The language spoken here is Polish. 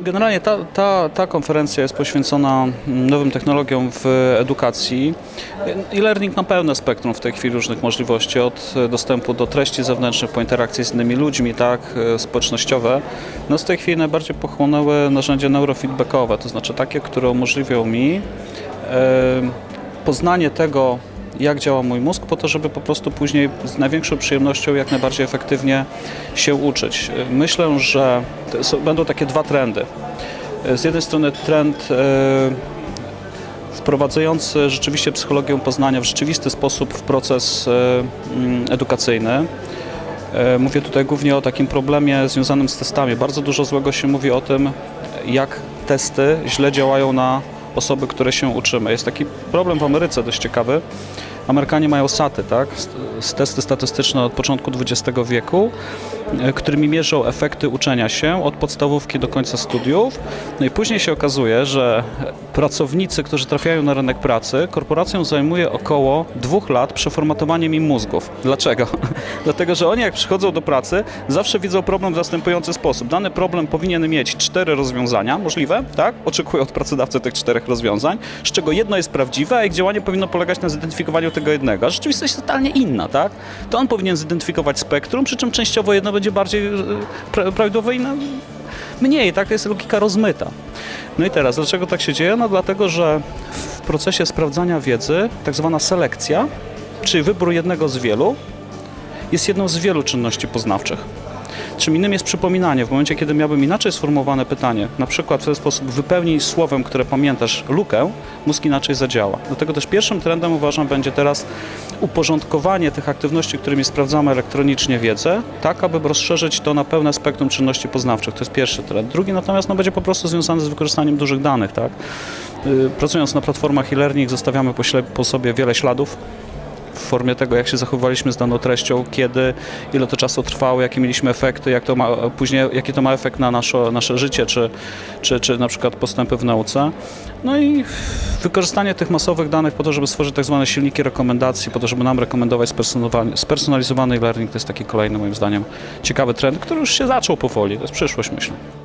Generalnie ta, ta, ta konferencja jest poświęcona mm, nowym technologiom w edukacji. E-learning ma pełne spektrum w tej chwili różnych możliwości, od e, dostępu do treści zewnętrznych po interakcje z innymi ludźmi, tak, e, społecznościowe. No w tej chwili najbardziej pochłonęły narzędzia neurofeedbackowe, to znaczy takie, które umożliwią mi e, poznanie tego, jak działa mój mózg, po to, żeby po prostu później z największą przyjemnością, jak najbardziej efektywnie się uczyć. Myślę, że są, będą takie dwa trendy. Z jednej strony trend e, wprowadzający rzeczywiście psychologię poznania w rzeczywisty sposób w proces e, mm, edukacyjny. E, Mówię tutaj głównie o takim problemie związanym z testami. Bardzo dużo złego się mówi o tym, jak testy źle działają na osoby, które się uczymy. Jest taki problem w Ameryce dość ciekawy. Amerykanie mają SATy, tak? Testy statystyczne od początku XX wieku, e, którymi mierzą efekty uczenia się od podstawówki do końca studiów. No i później się okazuje, że pracownicy, którzy trafiają na rynek pracy, korporacją zajmuje około dwóch lat przeformatowaniem im mózgów. Dlaczego? Dlatego, że oni jak przychodzą do pracy, zawsze widzą problem w następujący sposób. Dany problem powinien mieć cztery rozwiązania, możliwe, tak? Oczekują od pracodawcy tych czterech rozwiązań, z czego jedno jest prawdziwe, a ich działanie powinno polegać na zidentyfikowaniu tego jednego. A rzeczywistość jest totalnie inna, tak? To on powinien zidentyfikować spektrum, przy czym częściowo jedno będzie bardziej e, pra- prawidłowe, inne mniej, tak? Jest logika rozmyta. No i teraz, dlaczego tak się dzieje? No dlatego, że w procesie sprawdzania wiedzy tak zwana selekcja, czyli wybór jednego z wielu, jest jedną z wielu czynności poznawczych. Czym innym jest przypominanie. W momencie, kiedy miałbym inaczej sformułowane pytanie, na przykład w ten sposób wypełnij słowem, które pamiętasz, lukę, mózg inaczej zadziała. Dlatego też pierwszym trendem uważam będzie teraz uporządkowanie tych aktywności, którymi sprawdzamy elektronicznie wiedzę, tak aby rozszerzyć to na pełne spektrum czynności poznawczych. To jest pierwszy trend. Drugi natomiast no, będzie po prostu związany z wykorzystaniem dużych danych. Tak? Y, Pracując na platformach e-learning zostawiamy po, po sobie wiele śladów formie tego, jak się zachowywaliśmy z daną treścią, kiedy, ile to czasu trwało, jakie mieliśmy efekty, jak to ma, później, jaki to ma efekt na nasze, nasze życie, czy, czy, czy na przykład postępy w nauce. No i wykorzystanie tych masowych danych po to, żeby stworzyć tak zwane silniki rekomendacji, po to, żeby nam rekomendować spersonalizowany- e-learning, to jest taki kolejny moim zdaniem ciekawy trend, który już się zaczął powoli, to jest przyszłość myślę.